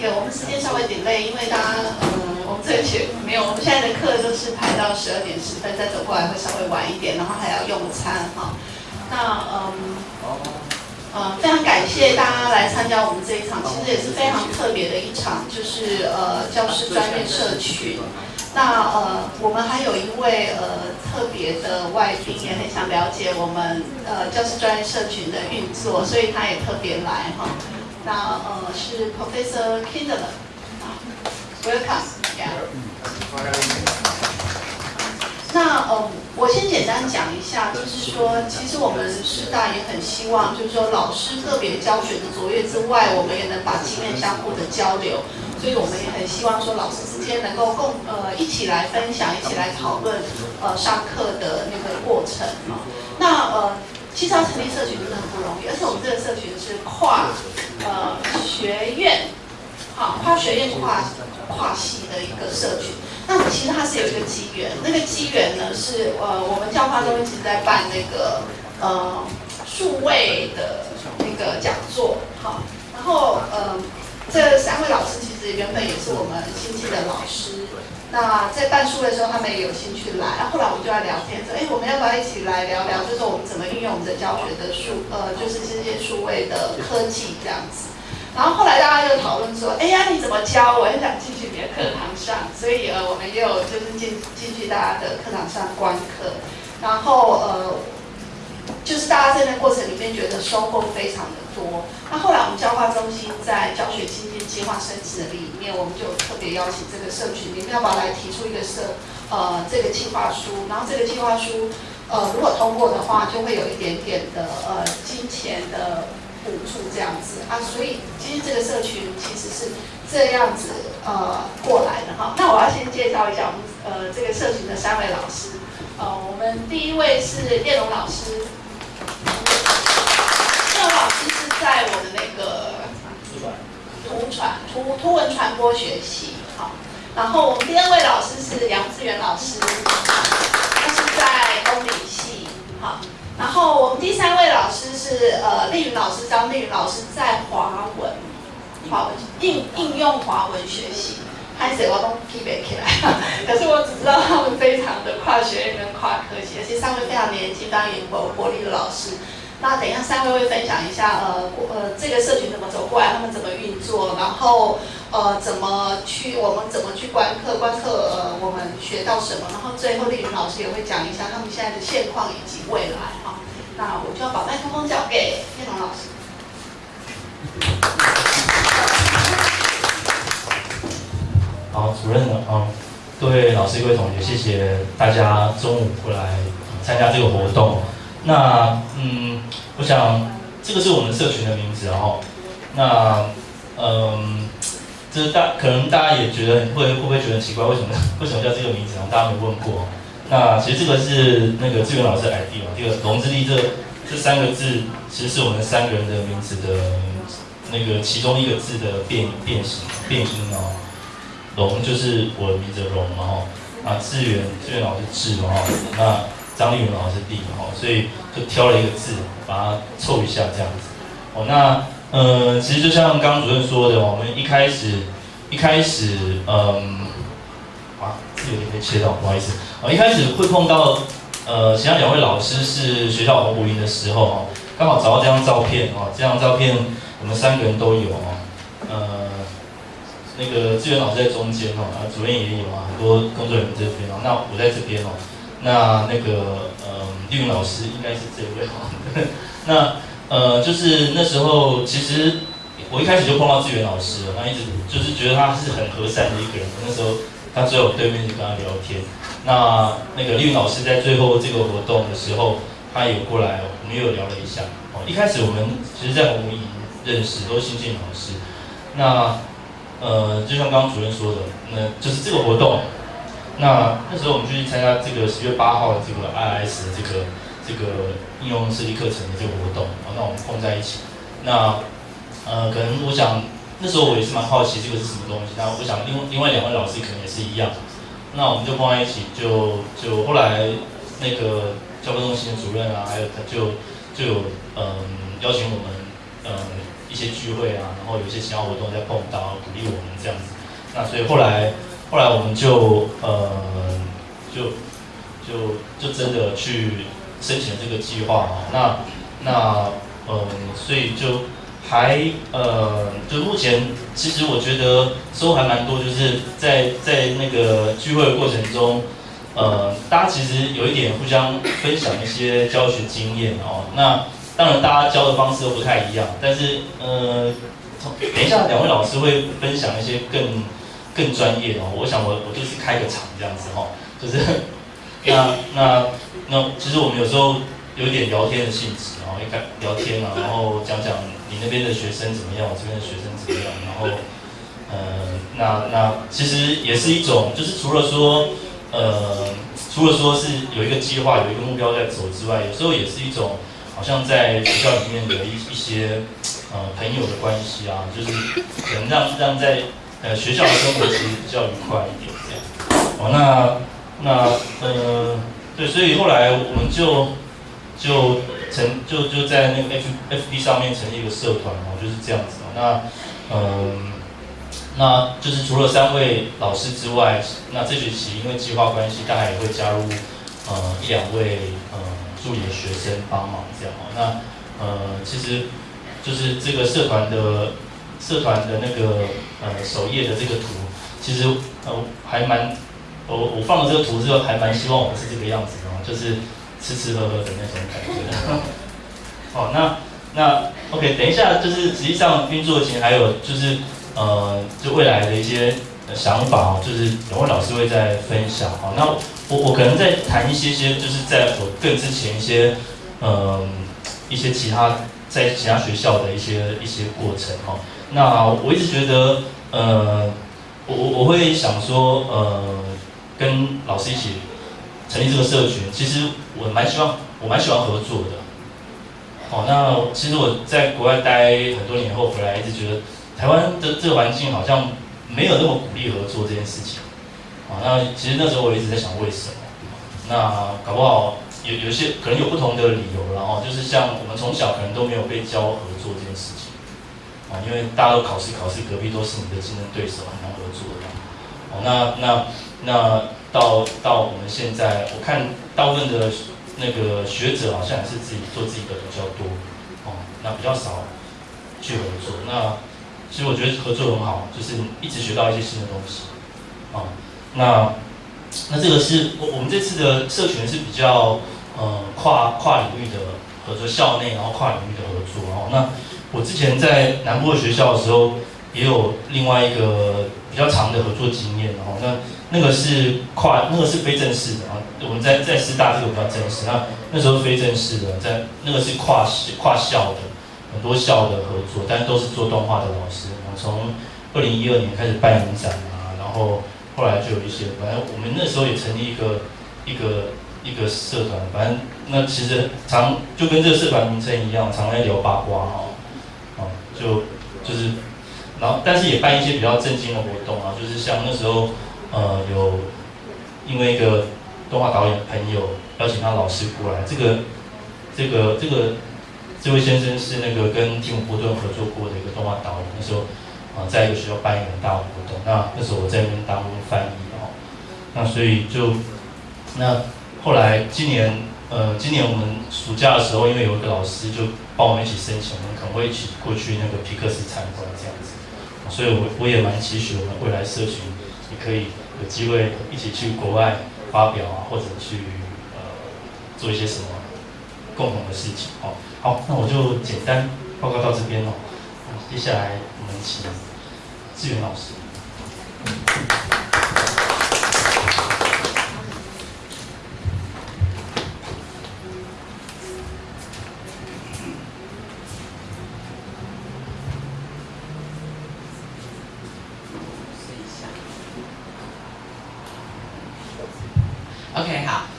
那个我们时间稍微 delay，因为大家嗯，我们这个节没有，我们现在的课都是排到十二点十分再走过来会稍微晚一点，然后还要用餐哈。那嗯，呃，非常感谢大家来参加我们这一场，其实也是非常特别的一场，就是呃教师专业社群。那呃，我们还有一位呃特别的外宾，也很想了解我们呃教师专业社群的运作，所以他也特别来哈。那呃是 Professor Kindler，Welcome，Yeah。那呃，我先简单讲一下，就是说，其实我们师大也很希望，就是说，老师个别教学的卓越之外，我们也能把经验相互的交流，所以我们也很希望说，老师之间能够共呃一起来分享，一起来讨论呃上课的那个过程啊。那呃，其实要成立社群真的很不容易，而且我们这个社群是跨呃学院，好，跨学院跨跨系的一个社群。那其实它是有一个机缘，那个机缘呢是呃，我们教化中一直在办那个呃数位的那个讲座，好，然后呃这三位老师其实原本也是我们新进的老师，那在办数位的时候他们也有兴趣来，后来我们就在聊天说，哎，我们要不要一起来聊聊，就是我们怎么运用我们的教学的数呃，就是这些数位的科技这样子。然后后来大家就讨论说，哎呀，你怎么教？我很想进去你的课堂上，所以呃，我们也有就是进进去大家的课堂上观课，然后呃，就是大家在那过程里面觉得收获非常的多。那后来我们教化中心在教学经验计划申请的里面，我们就特别邀请这个社群里面要不要来提出一个社呃这个计划书，然后这个计划书呃如果通过的话，就会有一点点的呃金钱的。补助这样子啊，所以其实这个社群其实是这样子呃过来的哈。那我要先介绍一下我们呃这个社群的三位老师，呃，我们第一位是叶龙老师，叶龙老师是在我的那个图传图图文传播学系好，然后我们第二位老师是杨志远老师，他是在公理系好。然后我们第三位老师是呃丽云老师，张丽云老师在华文，华文应应用华文学习，开始我都记不起来，可是我只知道他们非常的跨学院跟跨科技，而且三位非常年轻、非常有活活力的老师。那等一下三位会分享一下呃呃这个社群怎么走过来，他们怎么运作，然后。呃，怎么去？我们怎么去观课？观课呃，我们学到什么？然后最后丽云老师也会讲一下他们现在的现况以及未来哈。那我就要把麦克风交给叶龙老师。好，主任呢？嗯，各位老师、各位同学，谢谢大家中午过来参加这个活动。那嗯，我想这个是我们社群的名字哦。那嗯。就是大可能大家也觉得会会不会觉得奇怪？为什么 为什么叫这个名字？大家没问过。那其实这个是那个志远老师的 ID 嘛。这个“龙之力”这这三个字，其实是我们三个人的名字的那个其中一个字的变变形变音哦。龙就是我的名字龙嘛吼。啊，志远志远老师志嘛吼。那张立文老师地嘛哦。所以就挑了一个字，把它凑一下这样子。哦，那。呃，其实就像刚刚主任说的，我们一开始一开始，嗯，啊，这有点被切到，不好意思。哦，一开始会碰到，呃，其他两位老师是学校红舞营的时候，哦，刚好找到这张照片，哦，这张照片我们三个人都有，哦，呃，那个志远老师在中间，哦，啊，主任也有啊，很多工作人员这边，哦，那我在这边，哦，那那个，呃，丽云老师应该是这位，哦，那。呃，就是那时候，其实我一开始就碰到志远老师了，他一直就是觉得他是很和善的一个人。那时候他坐在我对面就跟他聊天。那那个丽云老师在最后这个活动的时候，他有过来，我们又聊了一下。哦，一开始我们其实在红舞营认识，都是新进老师。那呃，就像刚刚主任说的，那就是这个活动。那那时候我们就去参加这个十月八号的这个 IS 的这个。这个应用设计课程的这个活动，那我们碰在一起。那呃，可能我想那时候我也是蛮好奇这个是什么东西。那我想另另外两位老师可能也是一样。那我们就碰在一起，就就后来那个教科中心的主任啊，还有他就就有嗯邀请我们嗯一些聚会啊，然后有一些其他活动在碰到，鼓励我们这样子。那所以后来后来我们就呃就就就真的去申请这个计划啊。那那嗯，所以就还呃就目前其实我觉得收获还蛮多，就是在在那个聚会的过程中。呃，大家其实有一点互相分享一些教学经验哦。那当然，大家教的方式都不太一样，但是呃，等一下两位老师会分享一些更更专业哦。我想我我就是开个场这样子哈，就是那那那其实我们有时候有一点聊天的性质，然后一开聊天啊，然后讲讲你那边的学生怎么样，我这边的学生怎么样，然后呃，那那其实也是一种，就是除了说。呃，除了说是有一个计划、有一个目标在走之外，有时候也是一种好像在学校里面的一一些呃朋友的关系啊，就是可能让让在呃学校的生活其实比较愉快一点这样。哦，那那呃对，所以后来我们就就成就就在那个 F F B 上面成立一个社团哦，就是这样子哦。那嗯。那就是除了三位老师之外，那这学期因为计划关系，大概也会加入呃一两位呃助理的学生帮忙这样哦。那呃其实就是这个社团的社团的那个呃首页的这个图，其实呃还蛮我我放了这个图之后，还蛮希望我们是这个样子的，就是吃吃喝喝的那种感觉。好，那那 OK，等一下就是实际上运作前还有就是。呃，就未来的一些想法哦，就是两位老师会再分享哦。那我我可能在谈一些些，就是在我更之前一些，嗯，一些其他在其他学校的一些一些过程哈。那我一直觉得，呃，我我我会想说，呃，跟老师一起成立这个社群，其实我蛮希望，我蛮喜欢合作的。哦，那其实我在国外待很多年后回来，一直觉得。台湾的这个环境好像没有那么鼓励合作这件事情，啊，那其实那时候我一直在想为什么，那搞不好有有些可能有不同的理由，然后就是像我们从小可能都没有被教合作这件事情，啊，因为大家都考试考试，隔壁都是你的竞争对手，很难合作的，哦，那那那到到我们现在，我看大部分的那个学者好像也是自己做自己的比较多，哦，那比较少去合作，那。其实我觉得合作很好，就是一直学到一些新的东西，啊，那那这个是我我们这次的社群是比较呃跨跨领域的合作，校内然后跨领域的合作，哦，那我之前在南部的学校的时候，也有另外一个比较长的合作经验，哦，那那个是跨那个是非正式的啊，我们在在师大这个比较正式，那那时候非正式的，在那个是跨跨校的。很多校的合作，但都是做动画的老师。我从二零一二年开始办影展啊，然后后来就有一些，反正我们那时候也成立一个一个一个社团。反正那其实常就跟这个社团名称一样，常在聊八卦哈，哦，就就是，然后但是也办一些比较正经的活动啊，就是像那时候呃有因为一个动画导演朋友邀请他老师过来，这个这个这个。这位先生是那个跟提姆波顿合作过的一个动画导演，那时候啊在一个学校办一个大活动，那那时候我在那边当翻译哦，那所以就那后来今年呃今年我们暑假的时候，因为有一个老师就帮我们一起申请，我们可能会一起过去那个皮克斯参观这样子，所以我我也蛮期许我们未来社群也可以有机会一起去国外发表啊，或者去呃做一些什么共同的事情哦。好，那我就简单报告到这边哦。接下来我们请志远老师。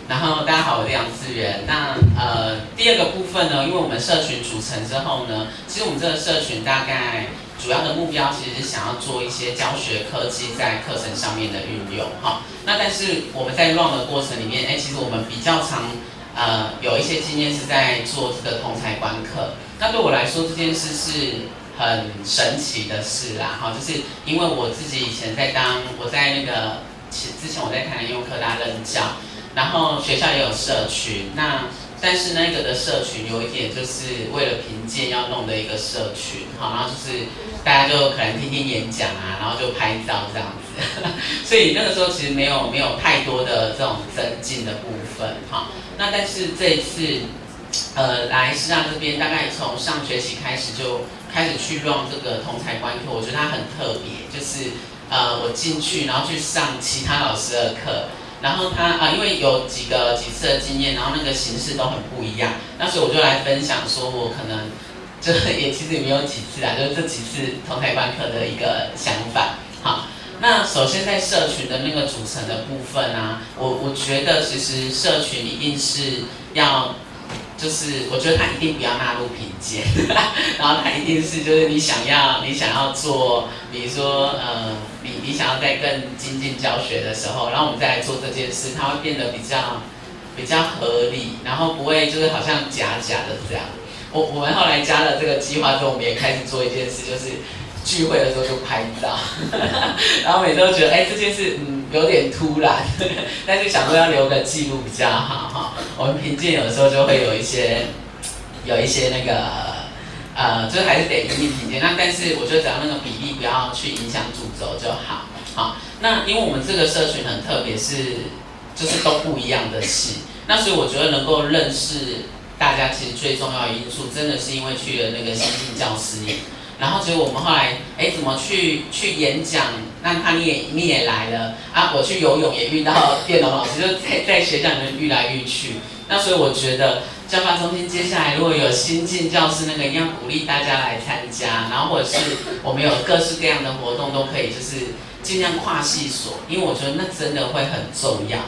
然后大家好，我是杨志源。那呃，第二个部分呢，因为我们社群组成之后呢，其实我们这个社群大概主要的目标其实是想要做一些教学科技在课程上面的运用哈。那但是我们在 run 的过程里面，哎，其实我们比较常呃有一些经验是在做这个同才观课。那对我来说这件事是很神奇的事啦，哈，就是因为我自己以前在当我在那个之之前我在台南用科大任教，然后学校也有社群，那但是那个的社群有一点就是为了评鉴要弄的一个社群，好，然后就是大家就可能听听演讲啊，然后就拍照这样子，所以那个时候其实没有没有太多的这种增进的部分，哈，那但是这一次。呃，来师大这边大概从上学期开始就开始去用这个同才观课，我觉得它很特别，就是呃我进去然后去上其他老师的课，然后他啊因为有几个几次的经验，然后那个形式都很不一样，那所以我就来分享说我可能这也其实也没有几次啊，就是这几次同台观课的一个想法。好，那首先在社群的那个组成的部分啊，我我觉得其实社群一定是要。就是我觉得他一定不要纳入品鉴，然后他一定是就是你想要你想要做，比如说呃你你想要在更精进教学的时候，然后我们再来做这件事，它会变得比较比较合理，然后不会就是好像假假的这样。我我们后来加了这个计划之后，我们也开始做一件事，就是聚会的时候就拍照，然后每次都觉得哎这件事嗯。有点突然，但是想说要留个记录比较好哈。我们评鉴有时候就会有一些，有一些那个，呃，就是还是得一一评鉴。那但是我觉得只要那个比例不要去影响主轴就好。好，那因为我们这个社群很特别，是就是都不一样的系。那所以我觉得能够认识大家，其实最重要的因素，真的是因为去了那个新进教师营。然后结果我们后来，哎，怎么去去演讲？那他你也你也来了啊！我去游泳也遇到电脑老师，就在在学校里面遇来遇去。那所以我觉得教发中心接下来如果有新进教师，那个一定要鼓励大家来参加。然后或者是我们有各式各样的活动都可以，就是尽量跨系所，因为我觉得那真的会很重要。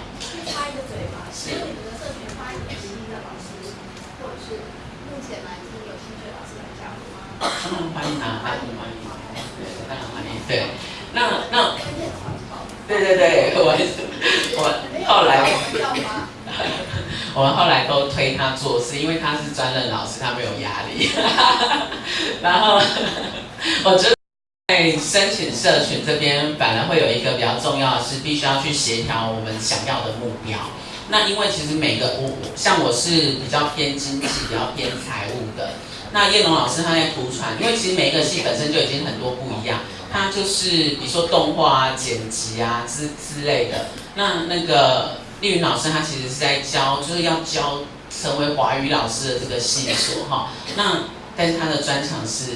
插一个嘴巴，是你们的社群欢迎新的老师，或者是目前来听有兴趣的老师来欢迎啊，当然欢迎，当然欢迎，对。那那，对对对，我我后来，我们后来都推他做事，因为他是专任老师，他没有压力。然后 我觉得在申请社群这边，反而会有一个比较重要的是，必须要去协调我们想要的目标。那因为其实每个我像我是比较偏经济、比较偏财务的。那叶龙老师他在图传，因为其实每一个系本身就已经很多不一样。他就是比如说动画啊、剪辑啊之之类的。那那个丽云老师，他其实是在教，就是要教成为华语老师的这个系所哈。那但是他的专长是，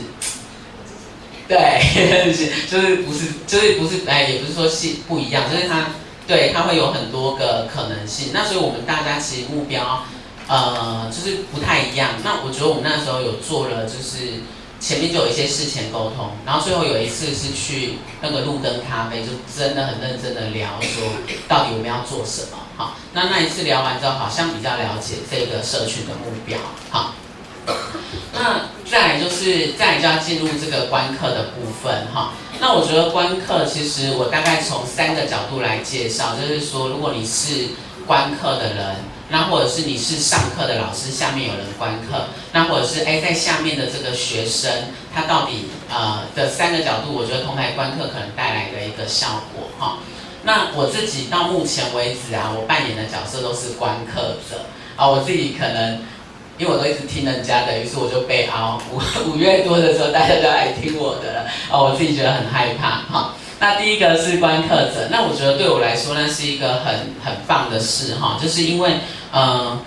对，就是不是就是不是哎，也不是说系不一样，就是他对他会有很多个可能性。那所以我们大家其实目标呃就是不太一样。那我觉得我们那时候有做了就是。前面就有一些事前沟通，然后最后有一次是去那个路灯咖啡，就真的很认真的聊说，到底我们要做什么？好，那那一次聊完之后，好像比较了解这个社群的目标。好，那再来就是再来就要进入这个观课的部分。哈，那我觉得观课其实我大概从三个角度来介绍，就是说如果你是观课的人。那或者是你是上课的老师，下面有人观课，那或者是哎在下面的这个学生，他到底呃的三个角度，我觉得同台观课可能带来的一个效果哈。那我自己到目前为止啊，我扮演的角色都是观课者啊，我自己可能因为我都一直听人家的，于是我就被凹五 五月多的时候，大家都来听我的了啊，我自己觉得很害怕哈。那第一个是观课者，那我觉得对我来说那是一个很很棒的事哈，就是因为嗯，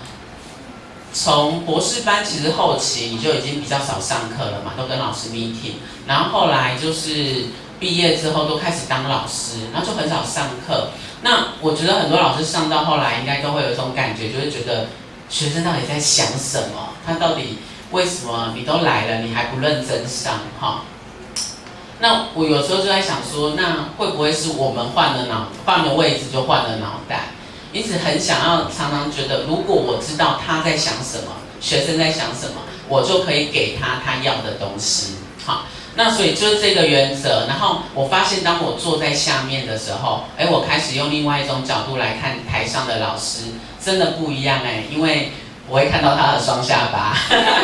从博士班其实后期你就已经比较少上课了嘛，都跟老师 meeting，然后后来就是毕业之后都开始当老师，然后就很少上课。那我觉得很多老师上到后来应该都会有一种感觉，就是觉得学生到底在想什么？他到底为什么你都来了，你还不认真上哈？那我有时候就在想说，那会不会是我们换了脑，换了位置就换了脑袋？因此很想要，常常觉得，如果我知道他在想什么，学生在想什么，我就可以给他他要的东西。好，那所以就是这个原则。然后我发现，当我坐在下面的时候，哎，我开始用另外一种角度来看台上的老师，真的不一样哎，因为我会看到他的双下巴。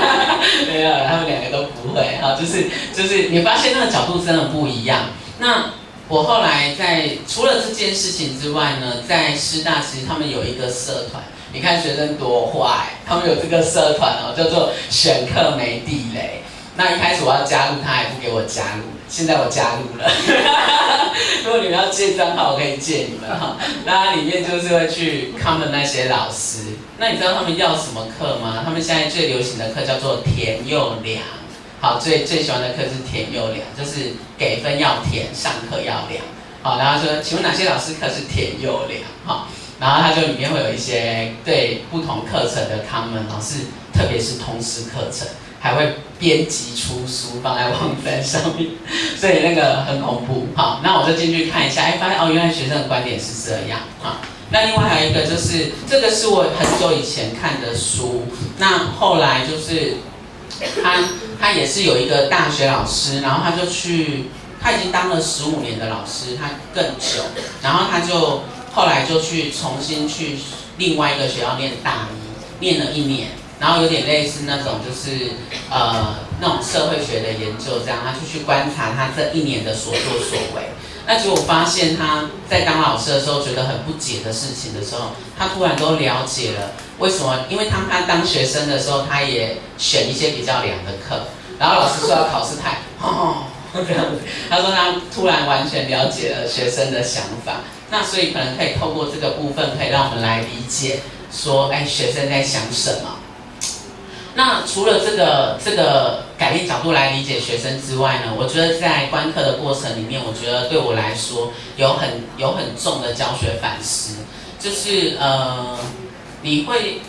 没有，他们两个都不。会啊，就是就是你发现那个角度真的不一样。那我后来在除了这件事情之外呢，在师大其实他们有一个社团，你看学生多坏，他们有这个社团哦，叫做选课没地雷。那一开始我要加入，他还不给我加入，现在我加入了。如果你们要借账号，我可以借你们哈。那里面就是会去他们那些老师。那你知道他们要什么课吗？他们现在最流行的课叫做填又良。好，最最喜欢的课是填又良，就是给分要填，上课要良。好，然后说，请问哪些老师课是填又良？好，然后他就里面会有一些对不同课程的 comment，老师，特别是通识课程。还会编辑出书放在网站上面，所以那个很恐怖。好，那我就进去看一下，哎，发现哦，原来学生的观点是这样。好，那另外还有一个就是，这个是我很久以前看的书，那后来就是他他也是有一个大学老师，然后他就去，他已经当了十五年的老师，他更久，然后他就后来就去重新去另外一个学校念大一，念了一年。然后有点类似那种，就是呃那种社会学的研究，这样他就去观察他这一年的所作所为。那结果发现他在当老师的时候觉得很不解的事情的时候，他突然都了解了为什么？因为当他当学生的时候，他也选一些比较凉的课，然后老师说要考试，太哦这样子，他说他突然完全了解了学生的想法。那所以可能可以透过这个部分，可以让我们来理解说，哎，学生在想什么。那除了这个这个改变角度来理解学生之外呢，我觉得在观课的过程里面，我觉得对我来说有很有很重的教学反思，就是呃，你会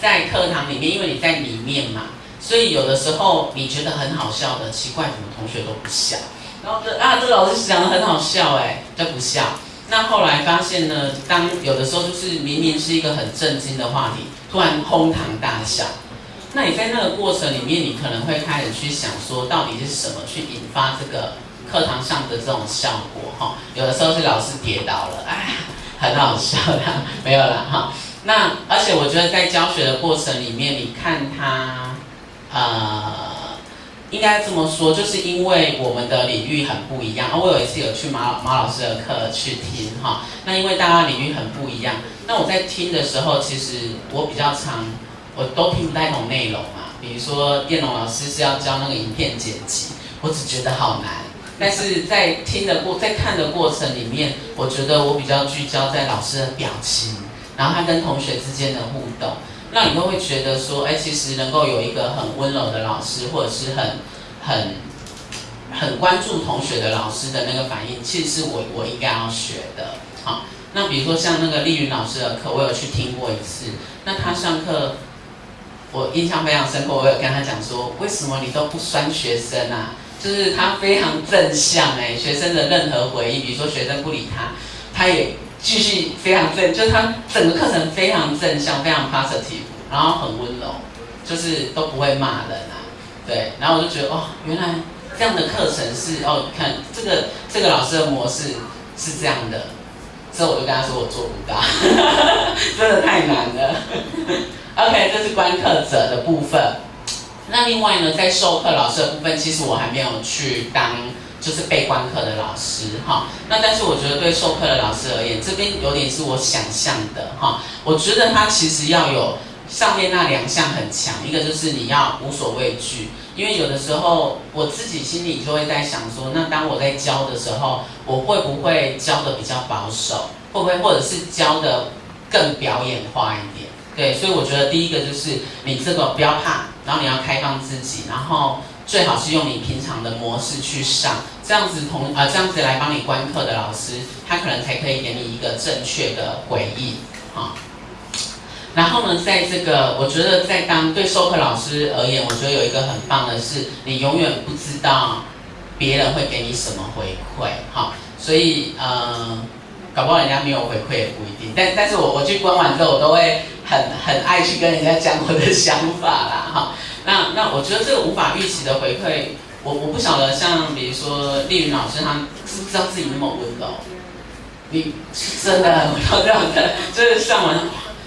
在课堂里面，因为你在里面嘛，所以有的时候你觉得很好笑的，奇怪，怎么同学都不笑，然后这啊，这老师讲的很好笑哎，都不笑。那后来发现呢，当有的时候就是明明是一个很震惊的话题，突然哄堂大笑。那你在那个过程里面，你可能会开始去想说，到底是什么去引发这个课堂上的这种效果？哈，有的时候是老师跌倒了，哎，很好笑的，没有了哈。那而且我觉得在教学的过程里面，你看他，呃，应该这么说，就是因为我们的领域很不一样。我有一次有去马马老师的课去听哈，那因为大家领域很不一样，那我在听的时候，其实我比较常。我都听不太懂内容啊，比如说电龙老师是要教那个影片剪辑，我只觉得好难。但是在听的过，在看的过程里面，我觉得我比较聚焦在老师的表情，然后他跟同学之间的互动，那你都会觉得说，哎，其实能够有一个很温柔的老师，或者是很很很关注同学的老师的那个反应，其实是我我应该要学的。好，那比如说像那个丽云老师的课，我有去听过一次，那他上课。我印象非常深刻，我有跟他讲说，为什么你都不酸学生啊？就是他非常正向哎，学生的任何回应，比如说学生不理他，他也继续非常正，就是他整个课程非常正向，非常 positive，然后很温柔，就是都不会骂人啊，对。然后我就觉得哦，原来这样的课程是哦，看这个这个老师的模式是这样的，之后我就跟他说我做不到，真的太难了。OK，这是观课者的部分。那另外呢，在授课老师的部分，其实我还没有去当就是被观课的老师哈。那但是我觉得对授课的老师而言，这边有点是我想象的哈。我觉得他其实要有上面那两项很强，一个就是你要无所畏惧，因为有的时候我自己心里就会在想说，那当我在教的时候，我会不会教的比较保守？会不会或者是教的更表演化一点？对，所以我觉得第一个就是你这个不要怕，然后你要开放自己，然后最好是用你平常的模式去上，这样子同啊这样子来帮你观课的老师，他可能才可以给你一个正确的回应，哈。然后呢，在这个我觉得在当对授课老师而言，我觉得有一个很棒的是，你永远不知道别人会给你什么回馈，哈。所以呃，搞不好人家没有回馈也不一定，但但是我我去观完之后，我都会。很很爱去跟人家讲我的想法啦，哈，那那我觉得这个无法预期的回馈，我我不晓得像比如说丽云老师，他知不知道自己那么温柔？你真的很这样的，就是上完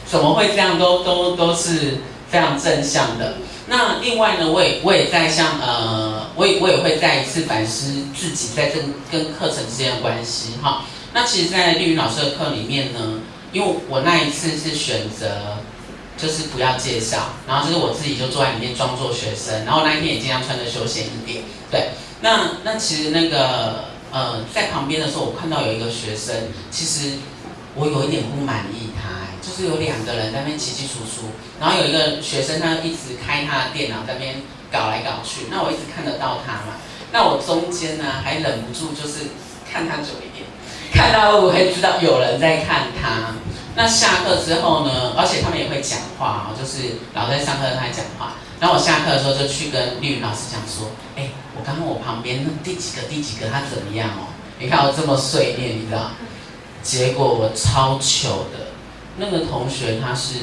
怎么会这样，都都都是非常正向的。那另外呢，我也我也在像呃，我也我也会再一次反思自己在这跟课程之间的关系哈。那其实，在丽云老师的课里面呢，因为我那一次是选择就是不要介绍，然后就是我自己就坐在里面装作学生，然后那一天也尽量穿的休闲一点。对，那那其实那个呃，在旁边的时候，我看到有一个学生，其实我有一点不满意他。就是有两个人在那边起起楚楚，然后有一个学生他一直开他的电脑在那边搞来搞去，那我一直看得到他嘛，那我中间呢还忍不住就是看他久一点，看到我会知道有人在看他。那下课之后呢，而且他们也会讲话哦，就是老师在上课他在讲话，然后我下课的时候就去跟绿云老师讲说，哎，我刚刚我旁边那第几个第几个他怎么样哦？你看我这么碎念，你知道？结果我超糗的。那个同学他是，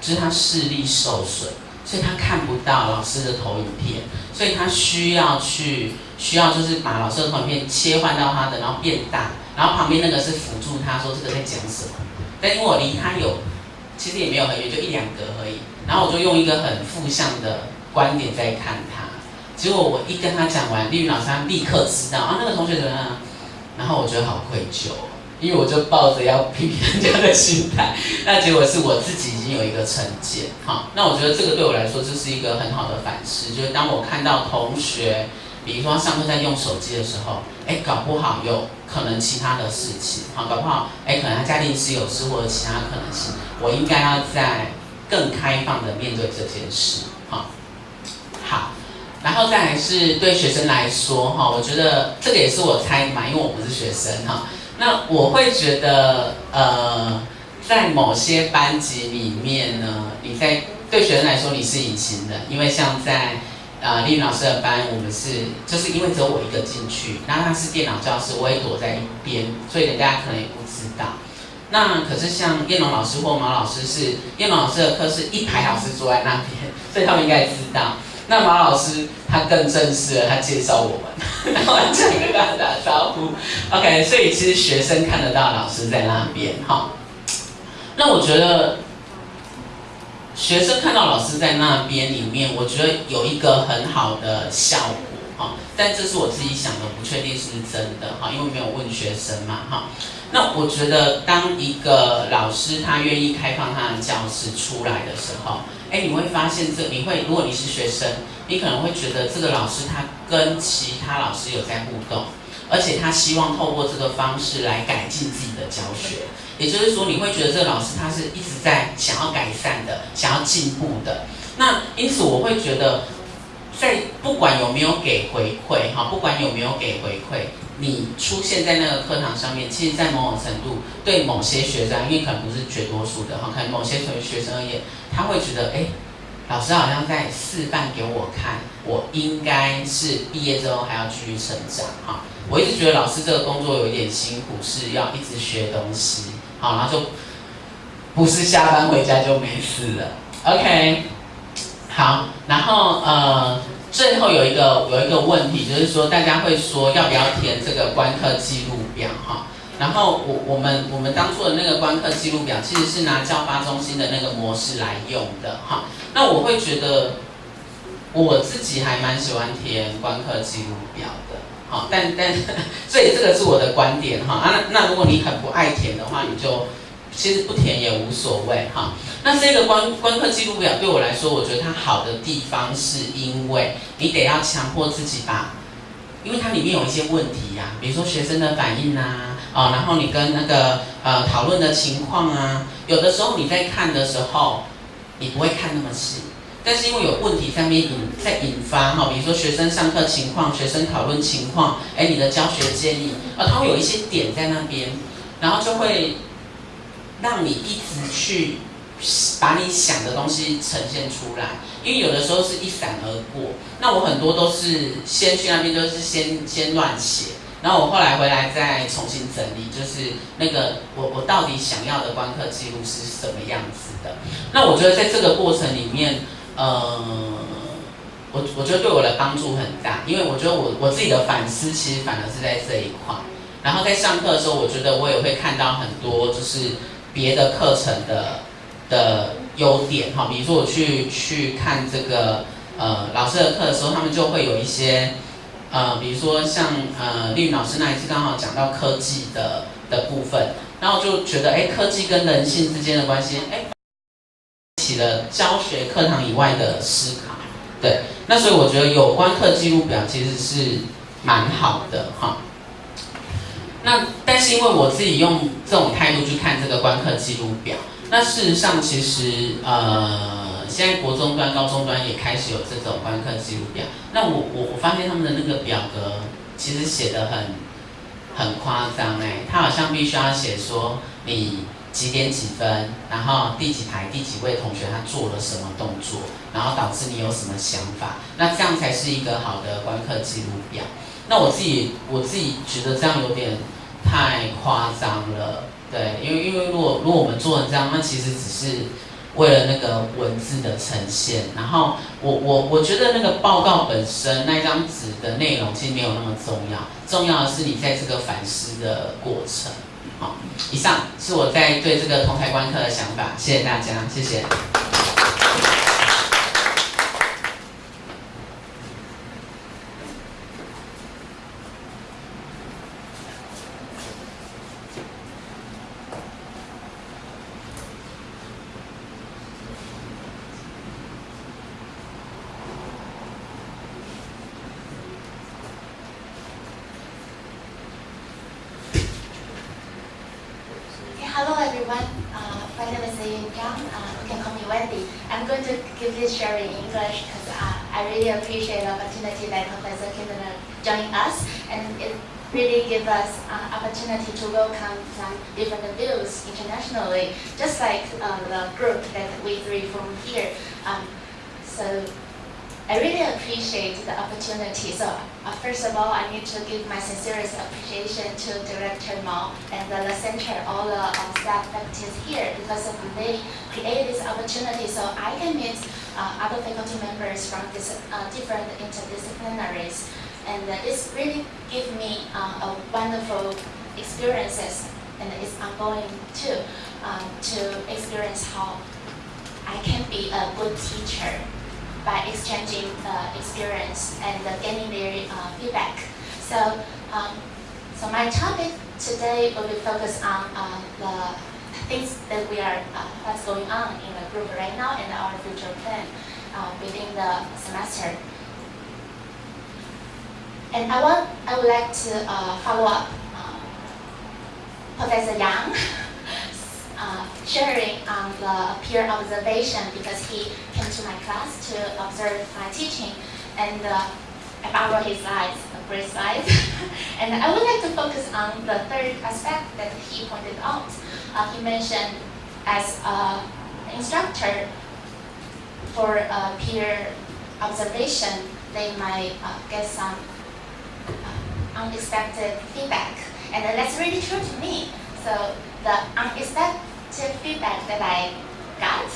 就是他视力受损，所以他看不到老师的投影片，所以他需要去需要就是把老师的投影片切换到他的，然后变大，然后旁边那个是辅助他说这个在讲什么。但因为我离他有，其实也没有很远，就一两格而已。然后我就用一个很负向的观点在看他，结果我一跟他讲完，丽云老师他立刻知道啊那个同学怎么样，然后我觉得好愧疚。因为我就抱着要批评人家的心态，那结果是我自己已经有一个成见，好，那我觉得这个对我来说就是一个很好的反思，就是当我看到同学，比如说上课在用手机的时候，哎，搞不好有可能其他的事情，好，搞不好，哎，可能他家庭是有事或者其他可能性，我应该要在更开放的面对这件事，好，好，然后再来是对学生来说，哈，我觉得这个也是我猜嘛，因为我不是学生，哈。那我会觉得，呃，在某些班级里面呢，你在对学生来说你是隐形的，因为像在呃丽老师的班，我们是就是因为只有我一个进去，然后他是电脑教室，我也躲在一边，所以人家可能也不知道。那可是像叶龙老师或马老师是叶龙老师的课是一排老师坐在那边，所以他们应该知道。那马老师他更正式了，他介绍我们，然后这样跟大打招呼。OK，所以其实学生看得到老师在那边哈。那我觉得学生看到老师在那边里面，我觉得有一个很好的效果哈。但这是我自己想的，不确定是不是真的哈，因为没有问学生嘛哈。那我觉得当一个老师他愿意开放他的教室出来的时候。哎，你会发现这，你会如果你是学生，你可能会觉得这个老师他跟其他老师有在互动，而且他希望透过这个方式来改进自己的教学。也就是说，你会觉得这个老师他是一直在想要改善的，想要进步的。那因此我会觉得，在不管有没有给回馈哈，不管有没有给回馈。你出现在那个课堂上面，其实，在某种程度，对某些学生，因为可能不是绝多数的哈，可能某些学学生而言，他会觉得，哎，老师好像在示范给我看，我应该是毕业之后还要继续成长哈。我一直觉得老师这个工作有一点辛苦，是要一直学东西，好，然后就不是下班回家就没事了。OK，好，然后呃。最后有一个有一个问题，就是说大家会说要不要填这个观课记录表哈？然后我我们我们当初的那个观课记录表其实是拿教发中心的那个模式来用的哈。那我会觉得我自己还蛮喜欢填观课记录表的，好，但但所以这个是我的观点哈。啊，那如果你很不爱填的话，你就。其实不填也无所谓哈。那这个观观课记录表对我来说，我觉得它好的地方是因为你得要强迫自己把，因为它里面有一些问题呀，比如说学生的反应啊，啊，然后你跟那个呃讨论的情况啊，有的时候你在看的时候，你不会看那么细，但是因为有问题在面引在引发哈，比如说学生上课情况、学生讨论情况，哎，你的教学建议，啊，它会有一些点在那边，然后就会。让你一直去把你想的东西呈现出来，因为有的时候是一闪而过。那我很多都是先去那边，就是先先乱写，然后我后来回来再重新整理，就是那个我我到底想要的观课记录是什么样子的。那我觉得在这个过程里面，呃，我我觉得对我的帮助很大，因为我觉得我我自己的反思其实反而是在这一块。然后在上课的时候，我觉得我也会看到很多就是。别的课程的的优点哈，比如说我去去看这个呃老师的课的时候，他们就会有一些呃，比如说像呃丽云老师那一次刚好讲到科技的的部分，然后就觉得哎科技跟人性之间的关系哎起了教学课堂以外的思考，对，那所以我觉得有关课记录表其实是蛮好的哈。那但是因为我自己用这种态度去看这个观课记录表。那事实上，其实呃，现在国中端、高中端也开始有这种观课记录表。那我我我发现他们的那个表格其实写的很很夸张哎，他好像必须要写说你几点几分，然后第几排第几位同学他做了什么动作，然后导致你有什么想法，那这样才是一个好的观课记录表。那我自己我自己觉得这样有点太夸张了。对，因为因为如果如果我们做成这样，那其实只是为了那个文字的呈现。然后我我我觉得那个报告本身那张纸的内容其实没有那么重要，重要的是你在这个反思的过程。好，以上是我在对这个同台观课的想法，谢谢大家，谢谢。just like uh, the group that we three from here. Um, so I really appreciate the opportunity. So uh, first of all, I need to give my sincerest appreciation to Director Mao and the, the center, all the uh, staff faculty here because they created this opportunity so I can meet uh, other faculty members from this, uh, different interdisciplinaries. And this really gives me uh, a wonderful experiences and it's ongoing too um, to experience how I can be a good teacher by exchanging uh, experience and uh, getting their uh, feedback. So, um, so my topic today will be focused on uh, the things that we are, uh, what's going on in the group right now and our future plan uh, within the semester. And I want, I would like to uh, follow up uh, Professor Yang uh, sharing on the peer observation because he came to my class to observe my teaching and I borrowed his slides great slide. and I would like to focus on the third aspect that he pointed out. Uh, he mentioned as an instructor for uh, peer observation, they might uh, get some uh, unexpected feedback. And that's really true to me. So the unexpected feedback that I got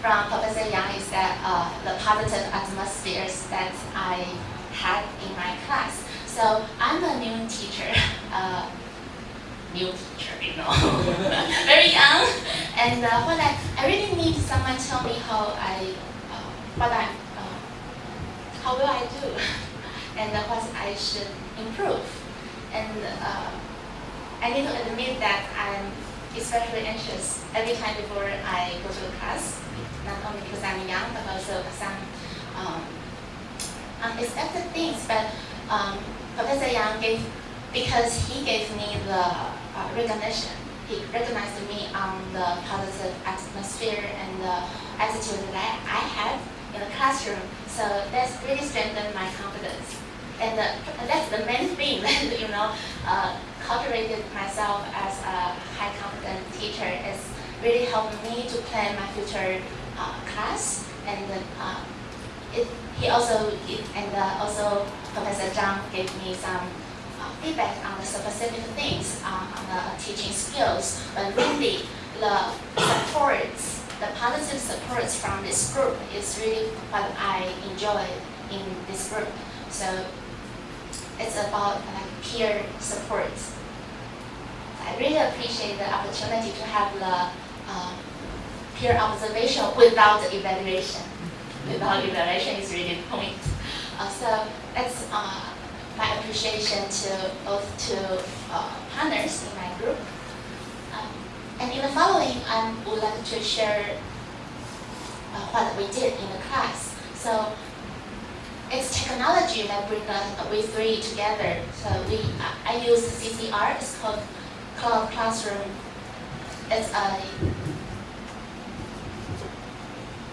from Professor Yang is that uh, the positive atmospheres that I had in my class. So I'm a new teacher, uh, new teacher, you know, very young. And uh, what I, I really need someone tell me how I, uh, what I, uh, how will I do, and what I should improve. And uh, I need to admit that I'm especially anxious every time before I go to the class, not only because I'm young, but also some um, unexpected things. But um, Professor Yang gave, because he gave me the uh, recognition, he recognized me on the positive atmosphere and the attitude that I have in the classroom. So that's really strengthened my confidence. And uh, that's the main thing you know, uh, cultivated myself as a high confident teacher is really helped me to plan my future uh, class. And uh, it, he also, it, and uh, also Professor Zhang gave me some uh, feedback on the specific things uh, on the teaching skills, but really the supports, the positive supports from this group is really what I enjoy in this group. So it's about like peer support. I really appreciate the opportunity to have the uh, peer observation without evaluation. Without evaluation is really the point. Uh, so that's uh, my appreciation to both to uh, partners in my group. Um, and in the following, I would like to share uh, what we did in the class. So it's technology that brings us we three together. So we I, I use CCR. It's called Cloud Classroom. It's a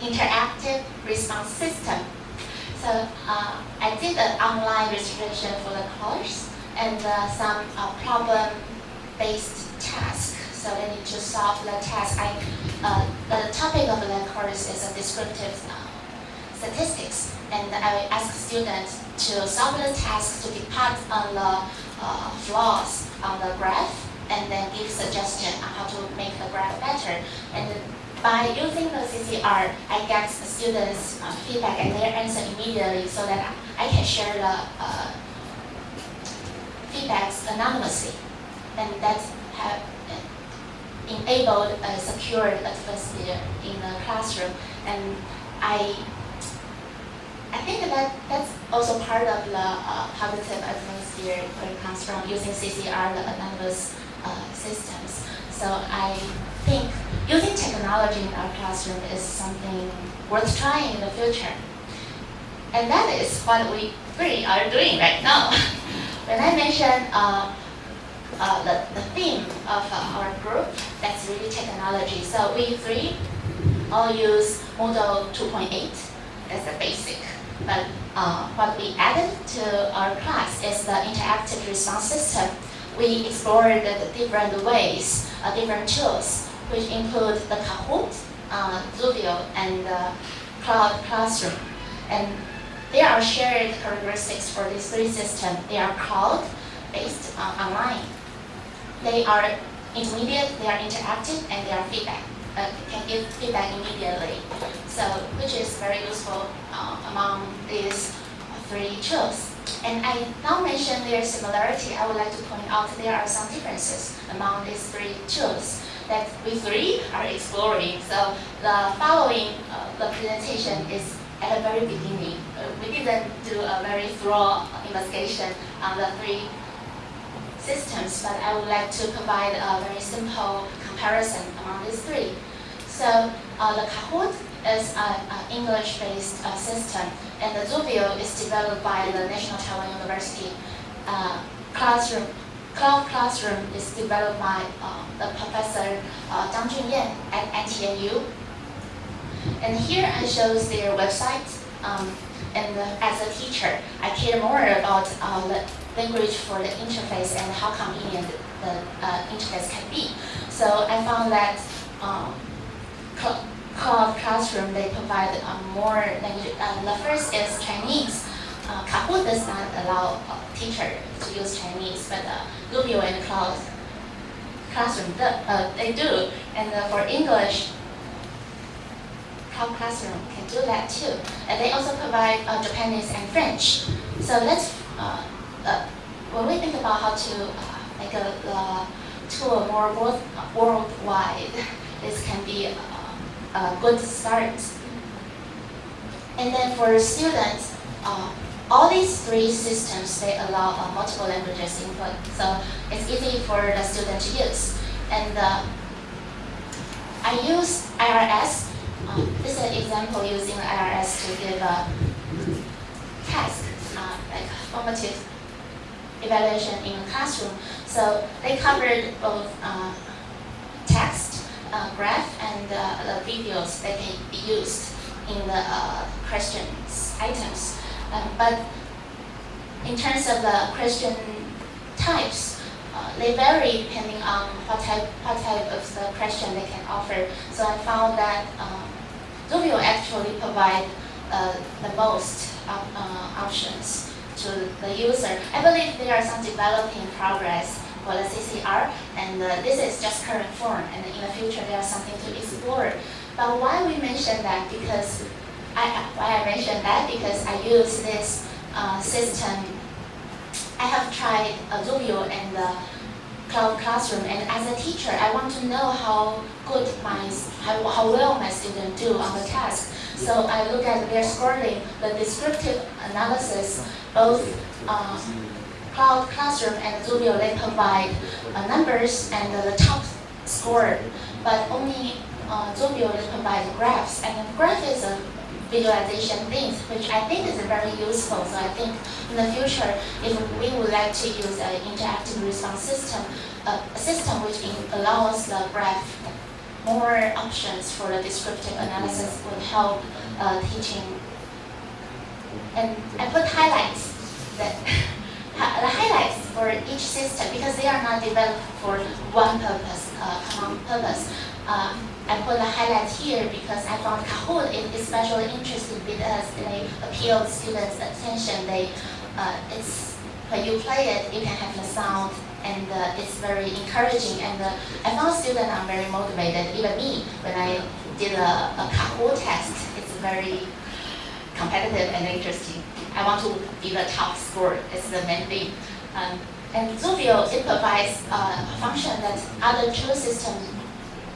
interactive response system. So uh, I did an online registration for the course and uh, some uh, problem-based task. So they need to solve the task. I, uh, the topic of the course is a descriptive uh, statistics, and I will ask students to solve the task to depart on the uh, flaws on the graph, and then give suggestion on how to make the graph better. And by using the CCR, I get the students' uh, feedback and their answer immediately so that I can share the uh, feedbacks anonymously. And that have enabled a secured atmosphere in the classroom. And I I think that that's also part of the uh, positive atmosphere when it comes from using CCR, the anonymous uh, systems. So I think using technology in our classroom is something worth trying in the future. And that is what we three are doing right now. when I mentioned uh, uh, the, the theme of uh, our group, that's really technology. So we three all use Moodle 2.8 as the basic. But uh, what we added to our class is the interactive response system. We explored the different ways, uh, different tools, which include the Kahoot, uh, Zuvio, and the Cloud Classroom. And there are shared characteristics for these three systems. They are cloud-based uh, online. They are intermediate, they are interactive, and they are feedback. Uh, can give feedback immediately. So, which is very useful uh, among these three tools. And I now mention their similarity, I would like to point out there are some differences among these three tools that we three are exploring. So the following, uh, the presentation is at the very beginning. Uh, we didn't do a very thorough investigation on the three systems, but I would like to provide a very simple comparison among these three. So uh, the Kahoot is an English-based uh, system, and the Zuvio is developed by the National Taiwan University uh, classroom. Cloud Classroom is developed by uh, the professor uh, Zhang Junyan at NTNU. And here I shows their website. Um, and as a teacher, I care more about uh, the language for the interface and how convenient the uh, interface can be. So I found that um, Cloud Classroom, they provide uh, more language. Uh, the first is Chinese. Uh, Kahoot does not allow teacher to use Chinese, but uh, Zuvio and Cloud Classroom, uh, they do. And uh, for English, Cloud Classroom can do that too. And they also provide uh, Japanese and French. So let's, uh, uh, when we think about how to make a tool more world, worldwide, this can be a, a good start. And then for students, uh, all these three systems, they allow uh, multiple languages input. So it's easy for the student to use. And uh, I use IRS. Uh, this is an example using IRS to give a task, uh, like formative evaluation in a classroom. So they covered both uh, text, uh, graph, and the videos that can be used in the uh, questions items. Um, but in terms of the question types, uh, they vary depending on what type, what type of the question they can offer. So I found that um, actually provide uh, the most op options to the user. I believe there are some developing progress the CCR, and uh, this is just current form, and in the future there's something to explore. But why we mention that? Because I, why I mentioned that because I use this uh, system. I have tried uh, and uh, cloud classroom. And as a teacher, I want to know how good my, how, how well my students do on the task. So I look at their scoring, the descriptive analysis, both uh, Cloud Classroom and Zubio, they provide uh, numbers and the top score, but only uh, Zubio they provide graphs. And the graph is a visualization thing, which I think is very useful. So I think in the future, if we would like to use an interactive response system, uh, a system which allows the graph more options for the descriptive analysis would help uh, teaching. And I put highlights that the highlights for each system because they are not developed for one purpose, uh, common purpose. Uh, I put a highlight here because I found Kahoot is especially interesting because they appeal students' attention. They, uh, it's when you play it, you can have the sound, and uh, it's very encouraging. And uh, I found students are very motivated. Even me, when I did a, a Kahoot test, it's very competitive and interesting. I want to be the top scorer. It's the main thing. Um, and Zubio, it provides uh, a function that other tool systems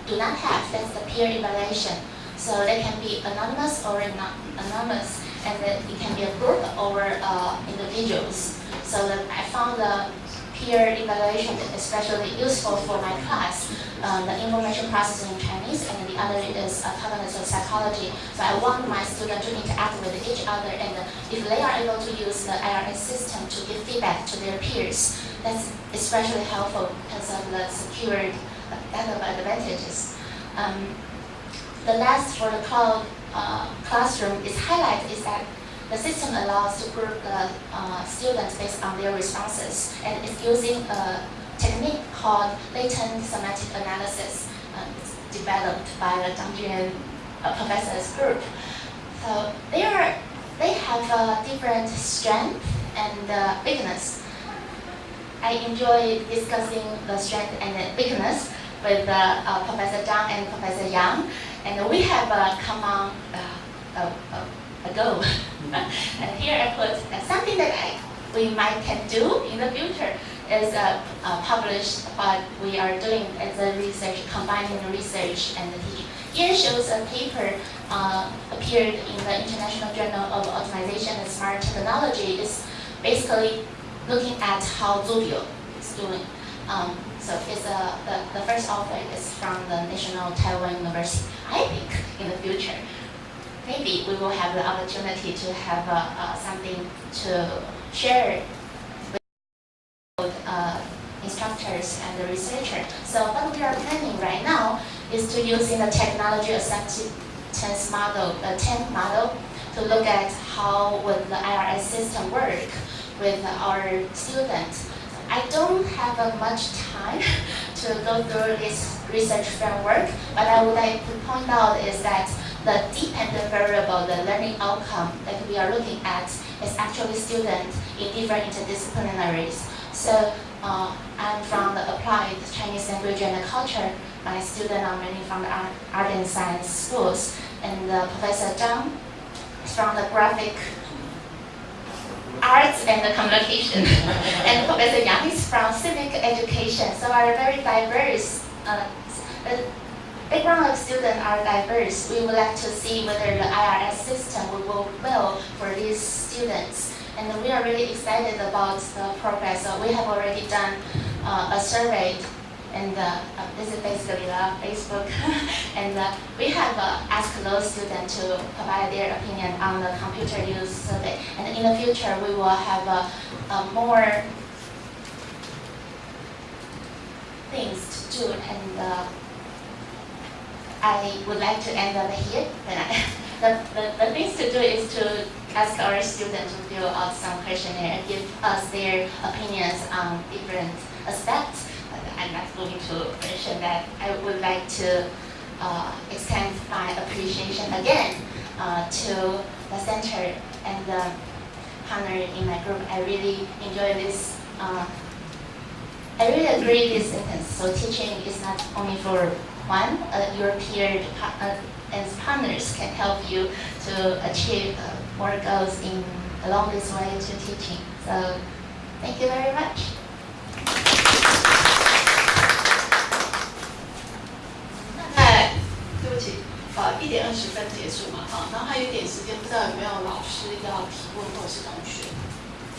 do not have. That's the peer evaluation. So they can be anonymous or not anonymous, and it can be a group or uh, individuals. So I found the peer evaluation especially useful for my class. Um, the information processing in Chinese, and the other is uh, cognitive psychology. So I want my students to interact with each other, and if they are able to use the IRS system to give feedback to their peers, that's especially helpful because of the secured advantages. Um, the last for the cloud uh, classroom is highlight is that the system allows to group the uh, students based on their responses, and it's using a technique called latent semantic analysis uh, developed by the Zhang uh, professor's group. So they are they have a different strength and uh, weakness. I enjoy discussing the strength and the weakness with uh, uh, Professor Zhang and Professor Yang, and we have a common uh, a goal. and here I put something that I, we might can do in the future is uh, uh, publish what we are doing as a research, combining the research and teaching. Here shows a paper uh, appeared in the International Journal of Optimization and Smart Technology. It's basically looking at how Zubio is doing. Um, so it's a, the, the first author is from the National Taiwan University. I think in the future, maybe we will have the opportunity to have uh, uh, something to share with uh, instructors and the researchers. So what we are planning right now is to use in the technology acceptance model, the TAMP model, to look at how would the IRS system work with our students. I don't have uh, much time to go through this research framework, but I would like to point out is that the dependent variable, the learning outcome that we are looking at is actually students in different interdisciplinaries. So uh, I'm from the applied Chinese language and culture. My students are mainly from the art, art and science schools. And uh, Professor Zhang is from the graphic arts and the communication. and Professor Yang is from civic education. So are very diverse. Uh, background of students are diverse. We would like to see whether the IRS system will work well for these students. And we are really excited about the progress. We have already done uh, a survey and uh, uh this is basically the Facebook. and uh, we have uh, asked those students to provide their opinion on the computer use survey. And in the future, we will have uh, more things to do and I would like to end up here. the, the, the things to do is to ask our students to fill out some questionnaire and give us their opinions on different aspects. I'm not going to mention that. I would like to uh, extend my appreciation again uh, to the center and the partner in my group. I really enjoy this. Uh, I really agree this sentence. So teaching is not only for one a European and partners can help you to achieve ah more goals in along this way to teaching so thank you very much 在对不起呃一点二十分结束嘛啊然后还有一点时间不知道有没有老师要提问或者是同学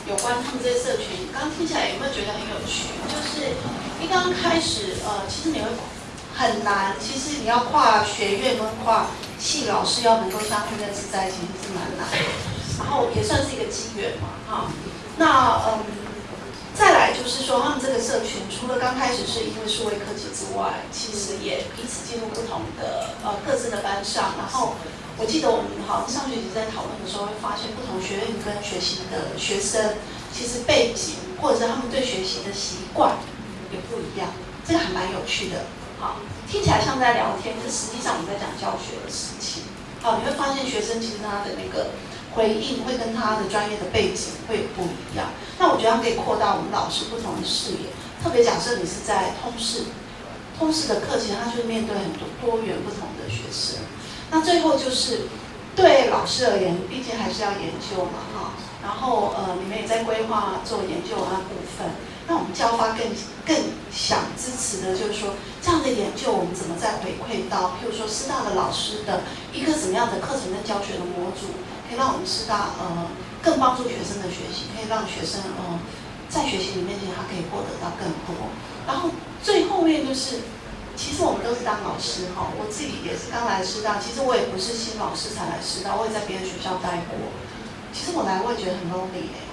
有关他们这些社群刚听起来有没有觉得很有趣就是一刚开始呃其实你会很难，其实你要跨学院跟跨系老师要能够相互认识在一起，是蛮难的。然后也算是一个机缘嘛，哈。那嗯。再来就是说，他们这个社群除了刚开始是因为数位科技之外，其实也彼此进入不同的呃各自的班上。然后我记得我们好像上学期在讨论的时候，会发现不同学院跟学习的学生，其实背景或者是他们对学习的习惯也不一样。这个还蛮有趣的，好，听起来像在聊天，可实际上我们在讲教学的事情。好，你会发现学生其实他的那个。回应会跟他的专业的背景会不一样，那我觉得他可以扩大我们老师不同的视野。特别假设你是在通识，通识的课，前他就是面对很多多元不同的学生。那最后就是对老师而言，毕竟还是要研究嘛，哈。然后呃，你们也在规划做研究那部分。那我们教发更更想支持的就是说，这样的研究我们怎么再回馈到，譬如说师大的老师的一个什么样的课程跟教学的模组。可以让我们师大呃更帮助学生的学习，可以让学生呃在学习里面其实他可以获得到更多。然后最后面就是，其实我们都是当老师哈，我自己也是刚来师大，其实我也不是新老师才来师大，我也在别的学校待过。其实我来我也觉得很 lonely 哎。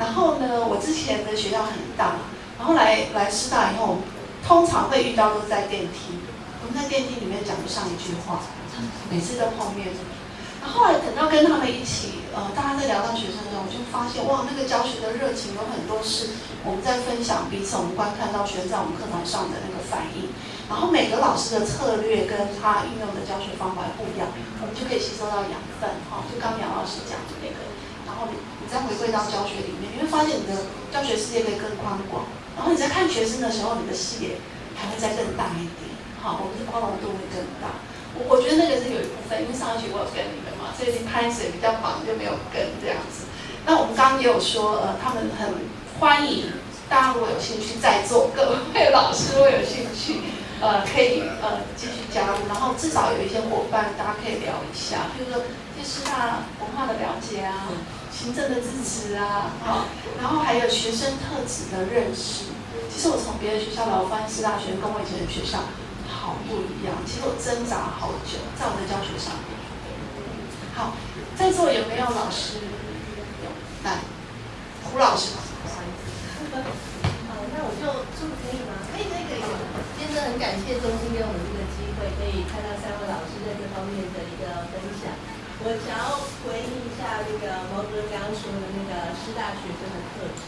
然后呢，我之前的学校很大，然后来来师大以后，通常会遇到都在电梯，我们在电梯里面讲不上一句话，每次都碰面。然后来等到跟他们一起，呃，大家在聊到学生的时候，我就发现，哇，那个教学的热情有很多是我们在分享彼此我们观看到学生在我们课堂上的那个反应。然后每个老师的策略跟他运用的教学方法不一样，我们就可以吸收到养分，哈，就刚杨老师讲的那个。然后你你再回归到教学里面，你会发现你的教学视野可以更宽广。然后你在看学生的时候，你的视野还会再更大一点，好，我们的宽容度会更大。我我觉得那个是有一部分，因为上一学我有跟你们嘛，所以开始比较忙就没有跟这样子。那我们刚刚也有说，呃，他们很欢迎大家如果有兴趣在座各位老师，如果有兴趣，呃，可以呃继续加入，然后至少有一些伙伴大家可以聊一下，比如说对师大文化的了解啊，行政的支持啊，好，然后还有学生特质的认识。其实我从别的学校来，我发现师大学跟我以前的学校。好不一样，其实我挣扎好久，在我的教学上面。好，在座有没有老师？有，来，胡老师。好，那我就这么可以吗？可以，可以，可以。真的很感谢中心给我们这个机会，可以看到三位老师在这方面的一个分享。我想要回应一下那个毛哥刚刚说的那个师大学生的特质。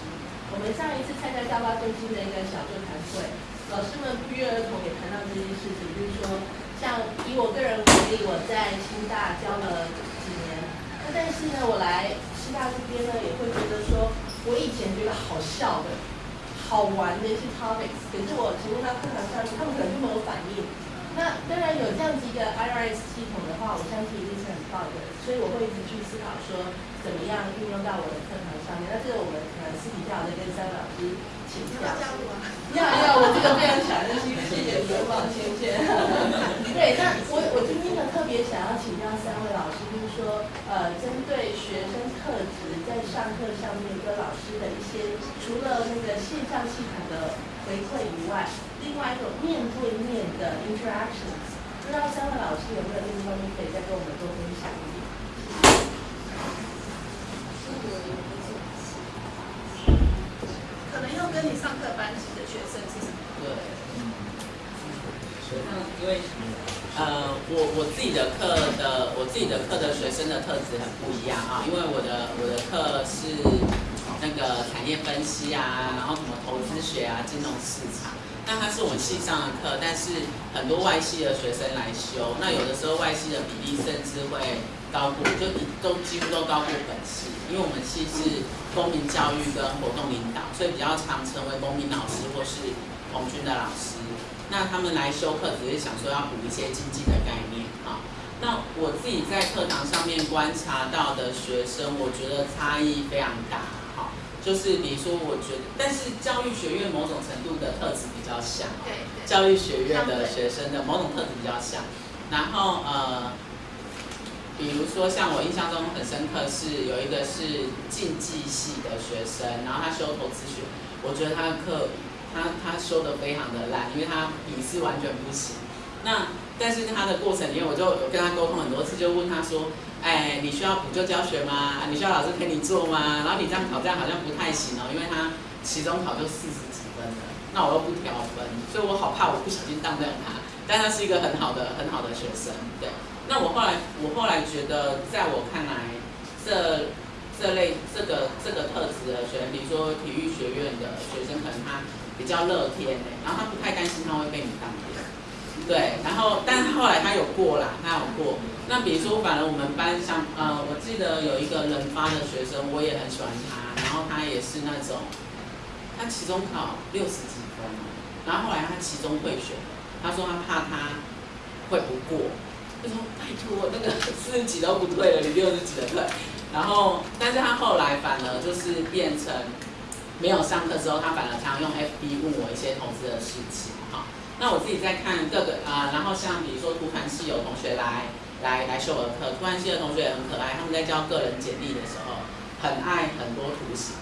我们上一次参加教发中心的一个小座谈会。老师们不约而同也谈到这件事情，就是说，像以我个人为例，我在清大教了几年，那但是呢，我来师大这边呢，也会觉得说，我以前觉得好笑的、好玩的一些 topics，可是我提供到课堂上，他们可能就没有反应。那当然有这样子一个 IRS 系统的话，我相信一定是很棒的，所以我会一直去思考说，怎么样运用到我的课堂上面。那这个我们可能私底下在跟三位老师。请教。要 要，我这个非常想认识，谢谢刘宝先生。对，那我我今天呢特别想要请教三位老师，就是说，呃，针对学生特质在上课上面跟老师的一些，除了那个线上系统的回馈以外，另外一种面对面的 interactions，不知道三位老师有没有这方面可以再跟我们多分享一点？可能要跟你上课班级的学生是什么？对，因为呃，我我自己的课的我自己的课的学生的特质很不一样啊，因为我的我的课是那个产业分析啊，然后什么投资学啊，金融市场。那它是我们系上的课，但是很多外系的学生来修，那有的时候外系的比例甚至会。高过就都几乎都高过本系，因为我们系是公民教育跟活动领导，所以比较常成为公民老师或是红军的老师。那他们来修课只是想说要补一些经济的概念啊。那我自己在课堂上面观察到的学生，我觉得差异非常大。就是比如说，我觉得，但是教育学院某种程度的特质比较像，对，教育学院的学生的某种特质比较像。然后呃。比如说像我印象中很深刻是有一个是竞技系的学生，然后他修投资学，我觉得他的课他他修的非常的烂，因为他笔试完全不行。那但是他的过程里面，我就有跟他沟通很多次，就问他说，哎，你需要补救教学吗？你需要老师陪你做吗？然后你这样考这样好像不太行哦，因为他期中考就四十几分了，那我又不调分，所以我好怕我不小心当掉他。但他是一个很好的很好的学生，对。那我后来我后来觉得，在我看来，这这类这个这个特质的学生，比如说体育学院的学生，可能他比较乐天然后他不太担心他会被你当掉。对，然后，但是后来他有过啦，他有过。那比如说，反而我们班上，呃，我记得有一个人发的学生，我也很喜欢他，然后他也是那种，他期中考六十几分，然后后来他期中退学，他说他怕他会不过，他说拜托，那个四十几都不退了，你六十几的退。然后，但是他后来反而就是变成没有上课之后，他反而常用 FB 问我一些投资的事情，那我自己在看各个啊，然后像比如说图传系有同学来来来修我的课，图传系的同学也很可爱，他们在交个人简历的时候，很爱很多图形，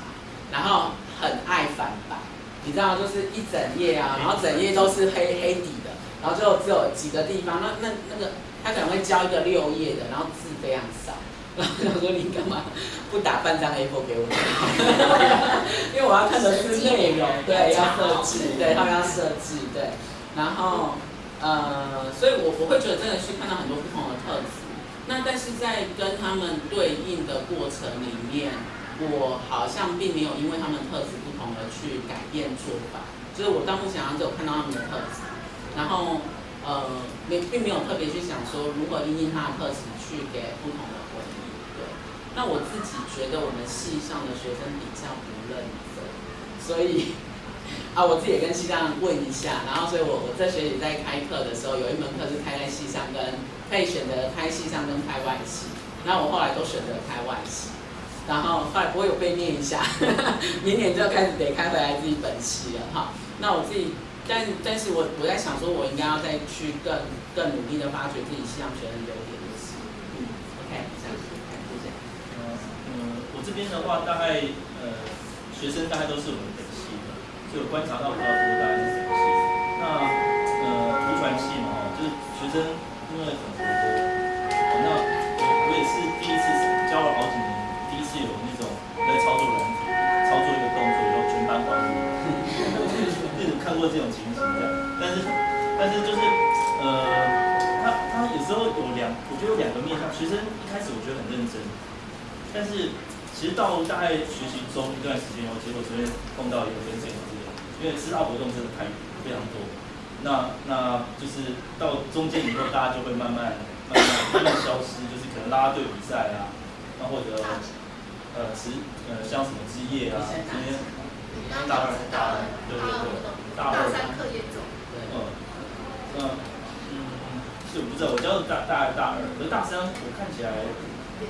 然后很爱反白，你知道就是一整页啊，然后整页都是黑黑底的，然后就只有几个地方，那那那个他可能会交一个六页的，然后字非常少，然后他说你干嘛不打半张 A4 给我？因为我要看的是内容，对，要设计，对，他们要设计，对。然后，呃，所以我我会觉得真的是看到很多不同的特质。那但是在跟他们对应的过程里面，我好像并没有因为他们特质不同而去改变做法。就是我到目前为止有看到他们的特质，然后呃，没并没有特别去想说如何因应他的特质去给不同的回应。对。那我自己觉得我们系上的学生比较不认真，所以。啊，我自己也跟系上问一下，然后所以我我这学期在开课的时候，有一门课是开在系上，跟可以选择开系上跟开外系，那我后来都选择开外系，然后后来我有被念一下，明年就要开始得开回来自己本系了哈。那我自己，但但是我我在想说，我应该要再去更更努力的发掘自己系上学生优点的是，嗯，OK，谢谢，谢谢。嗯，我这边的话，大概呃，学生大概都是我们的。就观察到比较多大概是什么系？那呃，图传系嘛，哦，就是学生因为很活泼，那我我也是第一次教了好几年，第一次有那种在操作软体，操作一个动作然后全班欢呼，那种看过这种情形的。但是但是就是呃，他他有时候有两，我觉得有两个面向，学生一开始我觉得很认真，但是其实到大概学习中一段时间后，结果昨天碰到一个跟这个。因为师大活动真的太非常多，那那就是到中间以后，大家就会慢慢慢慢慢慢消失，就是可能拉队比赛啊，那或者呃职呃像什么职业啊，今天大二大二对对对，大二三课业重，嗯嗯嗯，是我不知道，我教的大大二大二，可是大三我看起来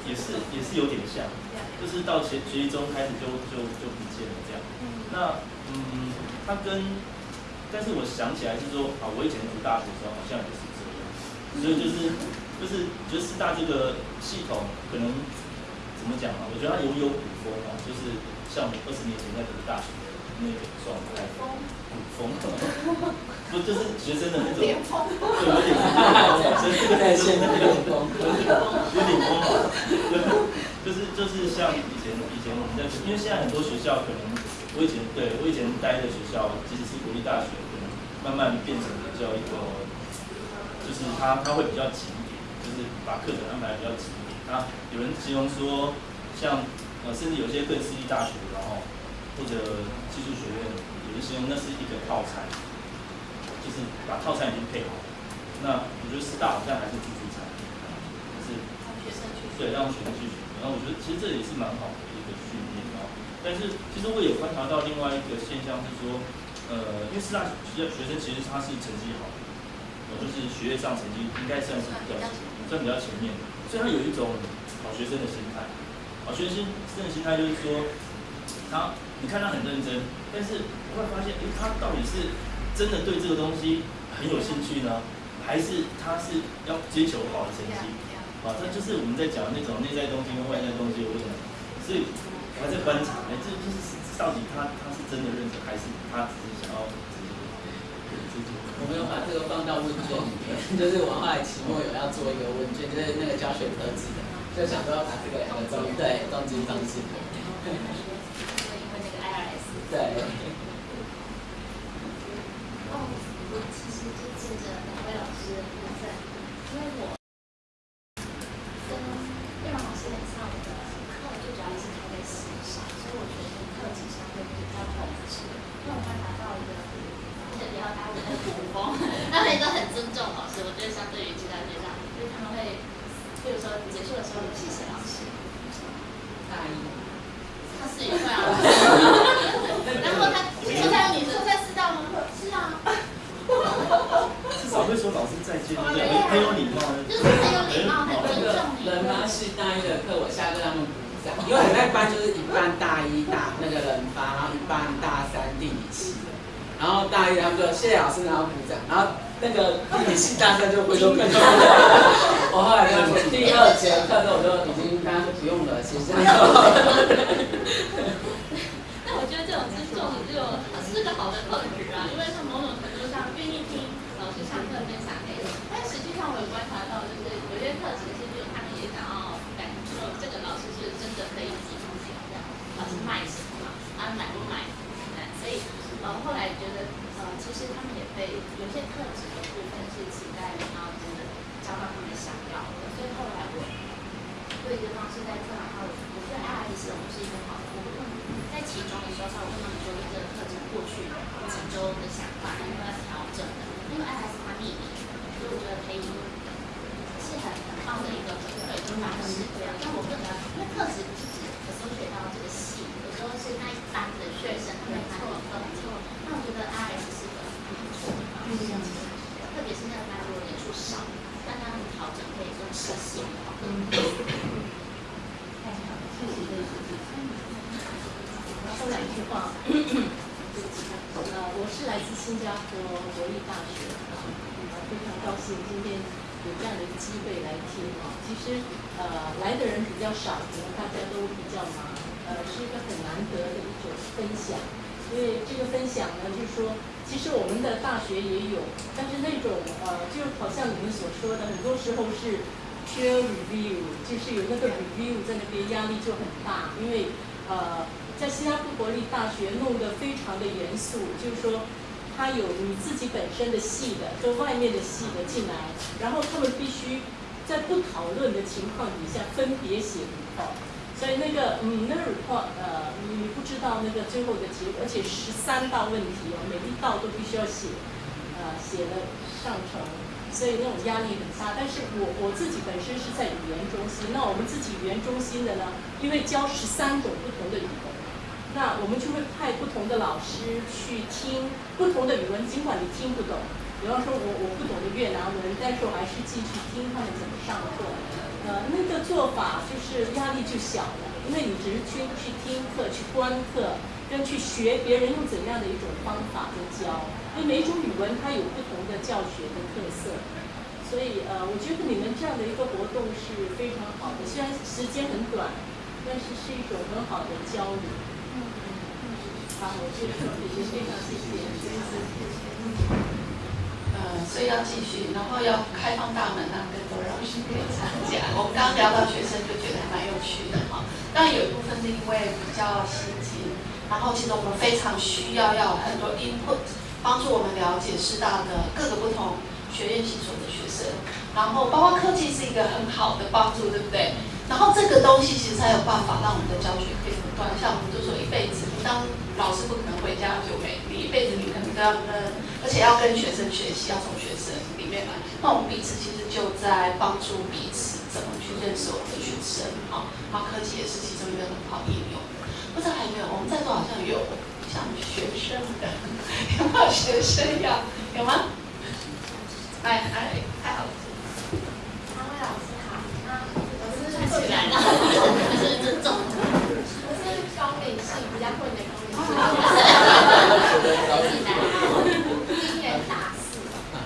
也是也是有点像，就是到学学习中开始就就就不见了这样，那嗯。他跟，但是我想起来是说，啊，我以前读大学的时候好像也是这样，所以就是就是觉得师大这个系统可能怎么讲啊？我觉得它有有古风啊，就是像二十年前在读大学的那个状态，古风，不就是学生的那种，对，有点，所以这个在现在有点风，有点风嘛，就是就是像以前以前我们在，因为现在很多学校可能。我以前对我以前待的学校，即使是国立大学，可能慢慢变成比较一个，就是它它会比较紧点，就是把课程安排比较紧点。那有人形容说，像呃，甚至有些更私立大学，然后或者技术学院，有人形容那是一个套餐，就是把套餐已经配好。那我觉得师大好像还是自助餐，就是对让学生去学。然后我觉得其实这也是蛮好的一个训练啊。但是其实我有观察到另外一个现象是说，呃，因为师大学学生其实他是成绩好，呃，就是学业上成绩应该算是比较算比较前面的，所以他有一种好学生的心态。好学生生的心态就是说，他你看他很认真，但是你会发现，哎，他到底是真的对这个东西很有兴趣呢，还是他是要追求好的成绩？啊，这就是我们在讲那种内在东西跟外在东西的问题，所以我还在观察，哎，这就是到底他他是真的认真，还是他只是想要我没有把这个放到问卷里面，就是我后来期末有要做一个问卷，就是那个教学特质的，就想说要把这个两个东西对动机方式。因为那个 IRS。对。整可以更实现。说两句话。呃，我是来自新加坡国立大学啊，非常高兴今天有这样的一个机会来听啊。其实呃来的人比较少，可能大家都比较忙，呃是一个很难得的一种分享。因为这个分享呢，就是说，其实我们的大学也有，但是那种呃，就好像你们所说的，很多时候是 peer review，就是有那个 review 在那边，压力就很大，因为呃。在新加坡国立大学弄得非常的严肃，就是说，他有你自己本身的系的跟外面的系的进来，然后他们必须在不讨论的情况底下分别写 report，所以那个嗯那个 report 呃你不知道那个最后的结果，而且十三道问题哦，每一道都必须要写，呃写了上成，所以那种压力很大。但是我我自己本身是在语言中心，那我们自己语言中心的呢，因为教十三种不同的语文。那我们就会派不同的老师去听不同的语文，尽管你听不懂。比方说，我我不懂的越南文，但是我还是继续听他们怎么上课。呃，那个做法就是压力就小了，因为你只是去去听课、去观课，跟去学别人用怎样的一种方法在教。因为每一种语文它有不同的教学的特色，所以呃，我觉得你们这样的一个活动是非常好的。虽然时间很短，但是是一种很好的交流。嗯嗯好，我就也非常谢谢，呃，所以要继续，然后要开放大门，让更多老师可以参加。我们刚刚聊到学生，就觉得还蛮有趣的哈。当然有一部分是因为比较新奇，然后其实我们非常需要要很多 input，帮助我们了解师大的各个不同学院系所的学生，然后包括科技是一个很好的帮助，对不对？然后这个东西其实才有办法让我们的教学可以不断，像我们就说一辈子，当老师不可能回家就没，你一辈子你可能都要跟，而且要跟学生学习，要从学生里面来。那我们彼此其实就在帮助彼此怎么去认识我们的学生，好，然后科技也是其中一个很好应用。不知道还有没有？我们在座好像有像学生的，有没有学生要？有吗？哎哎，太好了。起来了，还是尊重。我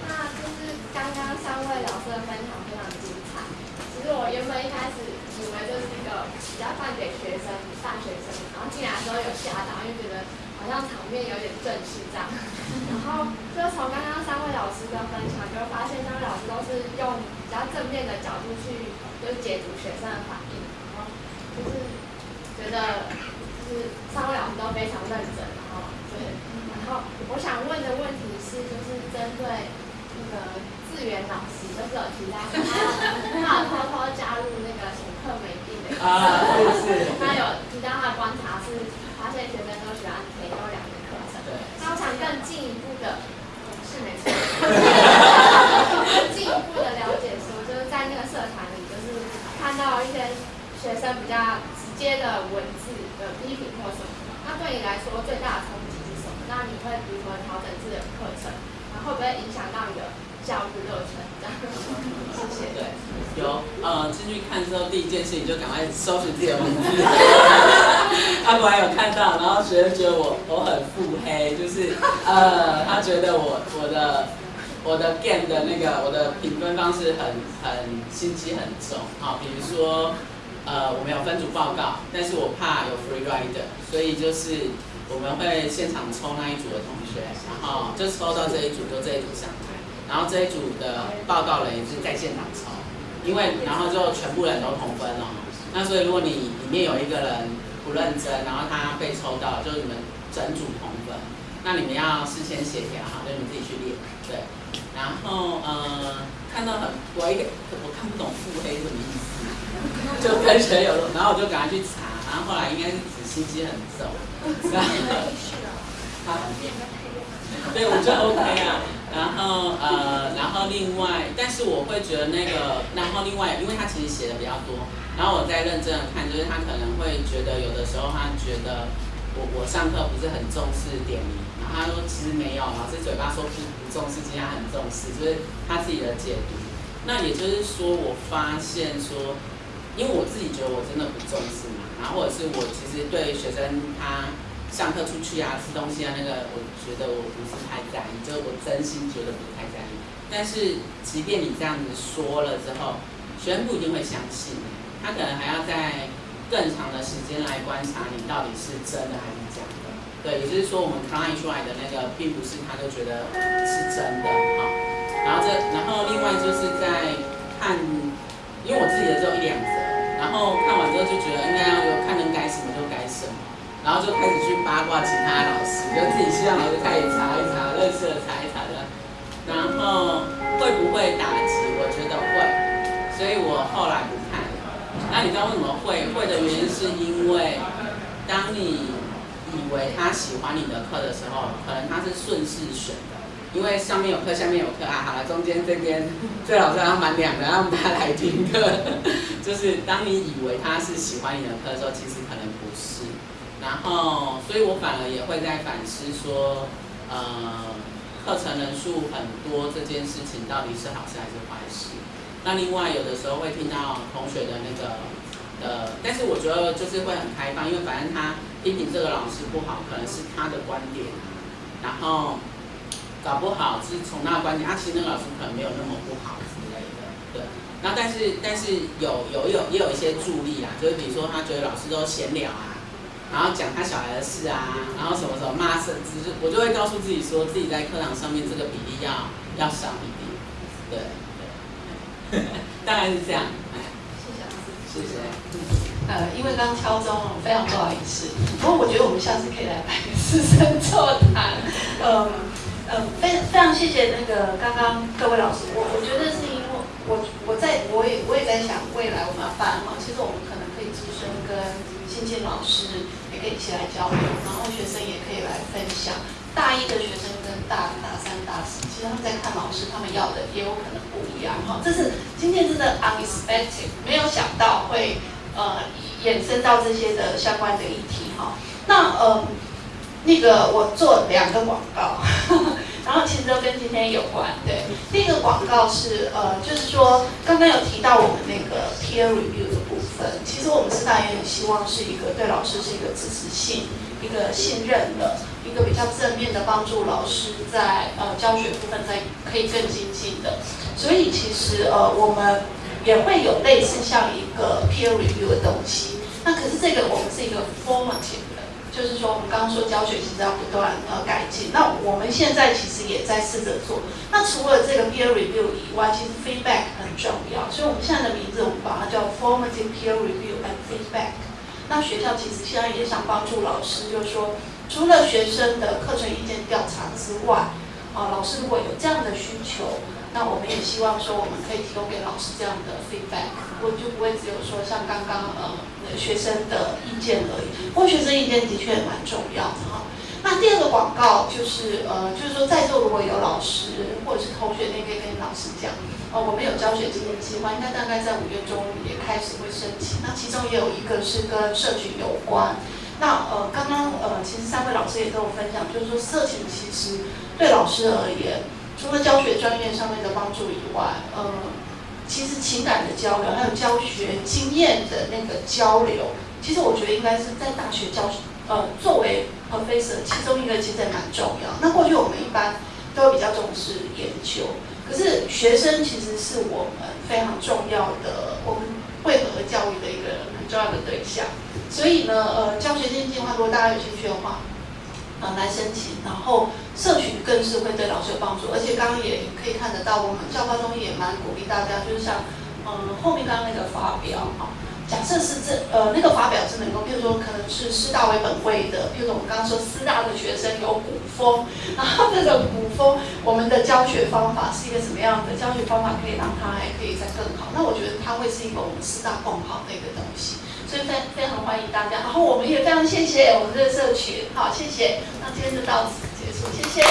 那就是刚刚三位老师的分享非常精彩，其实我原本一开始以为就是一个比较放给学生，大学生，然后进来的时有吓到，因觉得好像场面有点正式这，然后就从刚刚三位老师的分享就发现三位老师都是用比较正面的角度去，就是解读学生的反应，然后就是觉得就是三位老师都非常认真，然后就是。后我想问的问题是，就是针对那个志源老师，就是有提到他他有偷偷加入那个请客没定的，啊是是他有提到他的观察是发现学生都喜欢填优良的课程。对。那我想更进一步的，是没错，更进一步的了解说，就是在那个社团里，就是看到一些学生比较直接的文字的批评或什么，那对你来说最大的冲击？那你会如何调整自己的课程？然后会不会影响到你的教育热忱？这样，谢谢。对，有呃进去看之后，第一件事情就赶快搜寻自己的名字。他果然有看到，然后学生觉得我我很腹黑，就是呃他觉得我我的我的 game 的那个我的评分方式很很心机很重啊，比如说呃我们有分组报告，但是我怕有 free rider，所以就是我们会现场抽那一组的同学，然后就抽到这一组就这一组上台，然后这一组的报告人也是在现场抽，因为然后就全部人都同分哦。那所以如果你里面有一个人不认真，然后他被抽到，就是你们整组同分，那你们要事先协调好，就你们自己去练，对。然后呃，看到很我一个我看不懂腹黑什么意思，就跟谁有，然后我就赶快去查，然后后来应该是心机很重，然后好，对，我就 OK 啊。然后呃，然后另外，但是我会觉得那个，然后另外，因为他其实写的比较多，然后我再认真的看，就是他可能会觉得有的时候他觉得我我上课不是很重视点名，然后他说其实没有，老师嘴巴说不不重视，其实他很重视，就是他自己的解读。那也就是说，我发现说，因为我自己觉得我真的不重视嘛嘛，然后或者是我其实对学生他。上课出去啊，吃东西啊，那个我觉得我不是太在意，就是我真心觉得不是太在意。但是即便你这样子说了之后，学生不一定会相信，他可能还要在更长的时间来观察你到底是真的还是假的。对，也就是说我们 client 出来的那个，并不是他就觉得是真的哈。然后这，然后另外就是在看，因为我自己的只有一两则，然后看完之后就觉得应该要有看能改什么就改什么。然后就开始去八卦其他老师，就自己希望老师开始查一查，认识的查一查的。然后会不会打击？我觉得会，所以我后来不看了。那你知道为什么会？会的原因是因为，当你以为他喜欢你的课的时候，可能他是顺势选的，因为上面有课，下面有课啊。好了，中间这边 最好是要满两个，让大家来听课。就是当你以为他是喜欢你的课的时候，其实可能不是。然后，所以我反而也会在反思说，呃，课程人数很多这件事情到底是好事还是坏事？那另外有的时候会听到同学的那个，呃，但是我觉得就是会很开放，因为反正他批评这个老师不好，可能是他的观点，然后搞不好是从那个观点，他其实那个老师可能没有那么不好之类的，对。那但是但是有有有也有一些助力啊，就是比如说他觉得老师都闲聊啊。然后讲他小孩的事啊，然后什么什么骂甚至我就会告诉自己说，自己在课堂上面这个比例要要少一点，对对，大概是这样。谢谢老师，谢谢。呃，因为刚敲钟，非常不好意思。不过我觉得我们下次可以来办个师生座谈。嗯嗯，非非常谢谢那个刚刚各位老师。我我觉得是因为我我在我也我也在想未来我们要办哈，其实我们可能可以资深跟新进老师也。可以一起来交流，然后学生也可以来分享。大一的学生跟大大三、大四，其实他们在看老师，他们要的也有可能不一样哈。这是今天真的 unexpected，没有想到会呃衍生到这些的相关的议题哈。那呃那个我做两个广告。然后其实都跟今天有关，对。第一个广告是，呃，就是说刚刚有提到我们那个 peer review 的部分，其实我们师大也很希望是一个对老师是一个支持性、一个信任的、一个比较正面的帮助老师在呃教学部分在可以更精进的。所以其实呃我们也会有类似像一个 peer review 的东西，那可是这个我们是一个 formative 的。就是说我们刚刚说教学其实要不断呃改进，那我们现在其实也在试着做。那除了这个 peer review 以外，其实 feedback 很重要，所以我们现在的名字我们把它叫 formative peer review and feedback。那学校其实现在也想帮助老师，就是说除了学生的课程意见调查之外，啊，老师如果有这样的需求。那我们也希望说，我们可以提供给老师这样的 feedback，我就不会只有说像刚刚呃学生的意见而已。不过学生意见的确蛮重要的哈。那第二个广告就是呃，就是说在座如果有老师或者是同学，你可以跟老师讲，哦，我们有教学经验计划，应该大概在五月中也开始会申请。那其中也有一个是跟社群有关。那呃，刚刚呃，其实三位老师也跟我分享，就是说社群其实对老师而言。除了教学专业上面的帮助以外，呃，其实情感的交流，还有教学经验的那个交流，其实我觉得应该是在大学教，呃，作为 professor，其中一个其实也蛮重要。那过去我们一般都比较重视研究，可是学生其实是我们非常重要的，我们会合教育的一个很重要的对象。所以呢，呃，教学经验计划，如果大家有兴趣的话，呃，来申请，然后。社群更是会对老师有帮助，而且刚刚也可以看得到，我们教科中也蛮鼓励大家，就是像，嗯，后面刚刚那个发表哈，假设是这呃那个发表是能够，譬如说可能是师大为本位的，譬如说我们刚刚说师大的学生有古风，然后这个古风，我们的教学方法是一个什么样的教学方法，可以让它还可以再更好，那我觉得它会是一个我们师大更好的一个东西。所以非非常欢迎大家，然后我们也非常谢谢我们这个社群，好，谢谢，那今天就到此结束，谢谢。